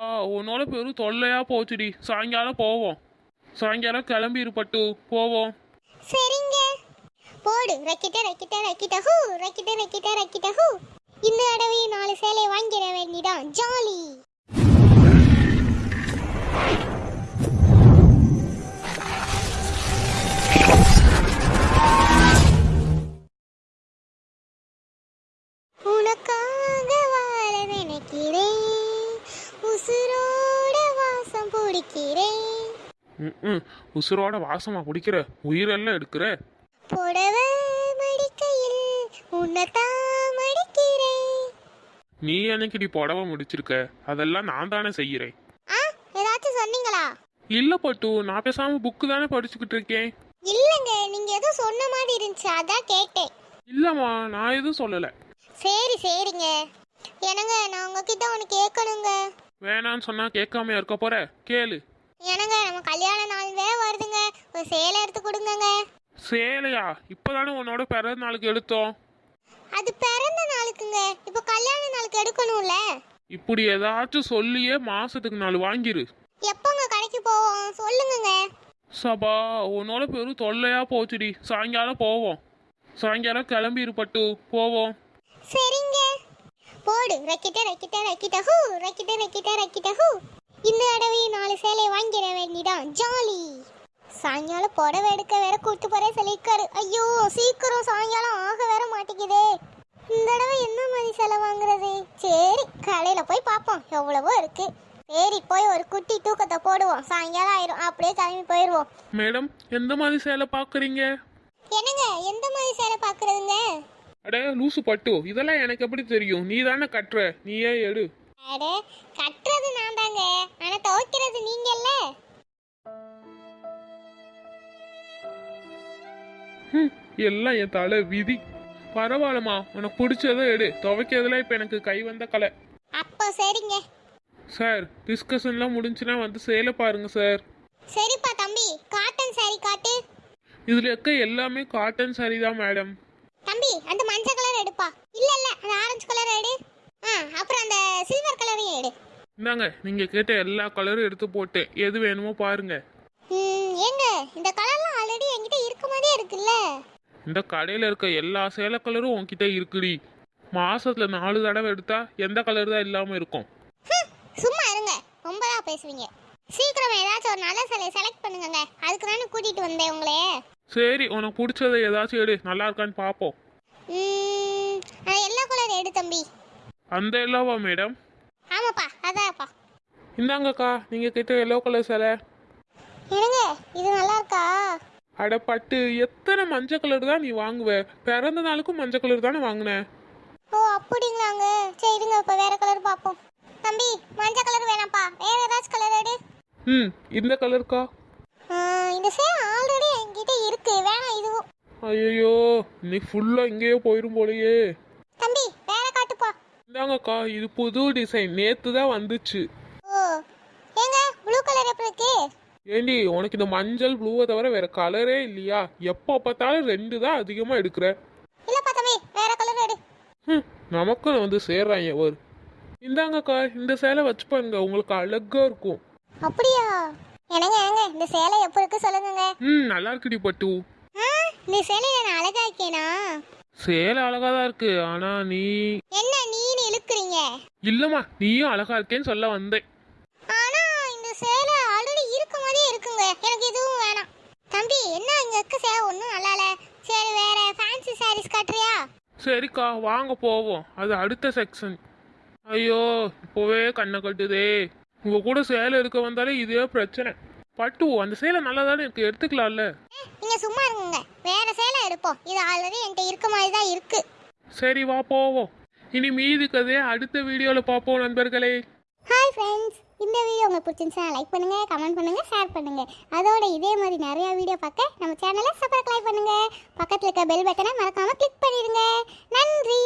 ஆ உன்னோட பெரும் தொல்லையா போச்சுடி. சாயங்காலம் போவோம். சாயங்காலம் கிளம்பி இருப்பட்டு போவோம். சரிங்க. போடு. ரக்கிட்ட ரக்கிட்ட ரக்கிட்ட ஹூ. ரக்கிட்ட ரக்கிட்ட ரக்கிட்ட ஹூ. இந்த தடவை நாலு சேலை வாங்கிட வேண்டிதான். ஜாலி. ம் உசுரோட வாசமா குடிக்கிற உயிரெல்லாம் எடுக்கிற. புடவை மடிக்கையில் மடிக்கிறேன். நீ என்னைக்குடி புடவை முடிச்சிருக்க? அதெல்லாம் நான் தானே செய்யறேன். ஆ ஏதாச்சும் சொன்னீங்களா? இல்ல பட்டு நான் பேசாம புக்கு தானே படிச்சுக்கிட்டு இருக்கேன். இல்லைங்க நீங்க ஏதோ சொன்ன மாதிரி இருந்துச்சு அதான் கேட்டேன். இல்லம்மா நான் எதுவும் சொல்லல. சரி சரிங்க. என்னங்க நான் உங்ககிட்ட ஒன்று கேட்கணுங்க. வேணான்னு சொன்னா கேட்காம இருக்க போற? கேளு. என்னங்க நம்ம கல்யாண நாள் வேற வருதுங்க. ஒரு சேலை எடுத்து கொடுங்கங்க. சேலையா? இப்பதானே உன்னோட பிறந்த நாளுக்கு எடுத்தோம். அது பிறந்த நாளுக்குங்க. இப்போ கல்யாண நாளுக்கு எடுக்கணும்ல. இப்படி ஏதாச்சும் சொல்லியே மாசத்துக்கு நாலு வாங்கிரு. எப்போங்க கடைக்கு போவோம்? சொல்லுங்கங்க. சபா உன்னோட பெரும் தொல்லையா போச்சுடி. சாயங்காலம் போவோம். சாயங்காலம் கிளம்பி இருப்பட்டு போவோம். சரிங்க. போடு. ரக்கிட்ட ரக்கிட்ட ரக்கிட்ட. ஹூ ரக்கிட்ட ஹூ இந்த தடவை நாலு சேலை வாங்கிட வேண்டிதான் ஜாலி சாயங்காலம் புடவை எடுக்க வேற கூட்டு போறே சொல்லியிருக்காரு ஐயோ சீக்கிரம் சாயங்காலம் ஆக வேற மாட்டேங்குதே. இந்த தடவை என்ன மாதிரி சேலை வாங்குறது? சரி கடையில போய் பார்ப்போம். எவ்வளவோ இருக்கு. சரி போய் ஒரு குட்டி தூக்கத்தை போடுவோம். சாயங்காலம் ஆயிரும். அப்படியே கிளம்பி போயிடுவோம். மேடம் எந்த மாதிரி சேலை பாக்குறீங்க என்னங்க எந்த மாதிரி சேலை பார்க்குறதுங்க? அட லூசு பட்டு. இதெல்லாம் எனக்கு எப்படி தெரியும்? நீ தானே கட்டுற. நீயே எடு. அட கட்டுறது நான் தாங்க. ஆனா துவைக்கிறது நீங்கல்ல. ஹம், எல்லாம் என் தலை விதி. பரவாயில்லம்மா உனக்கு பிடிச்சதை எடு. துவைக்கிறதுல இப்போ எனக்கு கை வந்த கலை. அப்போ சரிங்க. சார் டிஸ்கஷன்லாம் முடிஞ்சுன்னா வந்து சேலை பாருங்க சார். சரிப்பா தம்பி காட்டன் saree காட்டு. இதில் இருக்க எல்லாமே காட்டன் saree தான் மேடம் தம்பி அந்த மஞ்சள் கலர் எடுப்பா. இல்ல இல்ல அந்த ஆரஞ்சு கலர் எடு. ஆ அப்புறம் அந்த சில்வர் கலரையும் எடு. இந்தாங்க நீங்கள் கேட்ட எல்லா கலரும் எடுத்து போட்டேன் எது வேணுமோ பாருங்க. ம், ஏங்க இந்த கலர்லாம் இருக்குல்ல? இந்த கடையில் இருக்க எல்லா சேலை கலரும் உன்கிட்ட இருக்குடி. மாசத்துல நாலு தடவை எடுத்தா எந்த கலர் தான் இல்லாமல் இருக்கும். சும்மா இருங்க. ரொம்ப தான் பேசுவீங்க. சீக்கிரம் ஏதாச்சும் ஒரு நல்ல சிலையை செலக்ட் பண்ணுங்கங்க. அதுக்கு தானே கூட்டிட்டு வந்தேன் உங்களே. சரி உனக்கு பிடிச்சதை ஏதாச்சும் எடு. நல்லா இருக்கான்னு பார்ப்போம் எல்லோ கலர் எடு தம்பி. அந்த எல்லாவா மேடம்? ஆமாப்பா அதான்ப்பா. இந்தாங்கக்கா நீங்கள் கேட்ட எல்லோ கலர் சேலை. என்னங்க இது நல்லா இருக்கா? அட பட்டு எத்தனை மஞ்சள் கலர் தான் நீ வாங்குவ? பிறந்த நாளுக்கும் மஞ்சள் கலர் தானே வாங்கின? ஓ அப்படிங்களாங்க. சரி இருங்க இப்போ வேற கலர் பார்ப்போம். தம்பி மஞ்சள் கலர் வேணாம்ப்பா. வேற ஏதாச்சும் கலர் எடு. ம் இந்த கலருக்கா இந்த சேலை ஆல்ரெடி என்கிட்ட இருக்கு. வேணாம் இதுவும். ஐயோ இன்னைக்கு ஃபுல்லாக இங்கேயே போயிரும் போலயே. தம்பி வேற காட்டுப்பா இந்தாங்கக்கா இது புது டிசைன் நேற்று தான் வந்துச்சு. ஓ ஏங்க ப்ளூ கலர் எப்படி இருக்கு? ஏண்டி உனக்கு இந்த மஞ்சள் ப்ளூவை தவிர வேற கலரே இல்லையா? எப்போ பார்த்தாலும் ரெண்டு தான் அதிகமாக எடுக்கிற. இல்லப்பா தம்பி வேற கலர் எடு. ம் நமக்கும் வந்து சேர்றாங்க ஒரு. இந்தாங்கக்கா இந்த சேலை வச்சு பாருங்க உங்களுக்கு அழகா இருக்கும். அப்படியா? என்னங்க ஏங்க இந்த சேலை எப்படி இருக்கு சொல்லுங்கங்க. ம் நல்லா இருக்குடி பட்டு. ஆ, இந்த சேலையில நான் அழகா இருக்கேனா? சேலை அழகா தான் இருக்கு ஆனா நீ என்ன நீன்னு இழுக்குறீங்க? இல்லம்மா நீயும் அழகா இருக்கேன்னு சொல்ல வந்தேன் ஆனா இந்த சேலை ஆல்ரெடி இருக்க மாதிரியே இருக்குங்க எனக்கு இதுவும் வேணாம் தம்பி என்ன இங்க இருக்க சேலை ஒன்றும் நல்லா இல்ல சரி வேற ஃபேன்சி சாரீஸ் காட்டுறியா? சரிக்கா வாங்க போவோம். அது அடுத்த செக்ஷன் ஐயோ இப்போவே கண்ணை கட்டுதே. உங்க கூட சேலை எடுக்க வந்தாலே இதே பிரச்சனை. பட்டு அந்த சேலை நல்லா தானே இருக்கு? எடுத்துக்கலாம்ல. நீங்க சும்மா இருங்க வேற சேலை எடுப்போம். இது ஆல்ரெடி என்கிட்ட இருக்க மாதிரி தான் இருக்கு. சரி வா போவோம். இனி மீதி கதையை அடுத்த வீடியோவில் பார்ப்போம் நண்பர்களே. ஹாய் ஃப்ரெண்ட்ஸ் இந்த வீடியோ உங்களுக்கு பிடிச்சிருந்துச்சுன்னா லைக் பண்ணுங்கள் கமெண்ட் பண்ணுங்கள் ஷேர் பண்ணுங்கள் அதோட இதே மாதிரி நிறையா வீடியோ பார்க்க நம்ம சேனலை சப்ஸ்கிரைப் பண்ணுங்கள் பக்கத்தில் இருக்க பெல் பட்டனை மறக்காமல் கிளிக் பண்ணிடுங்க. நன்றி.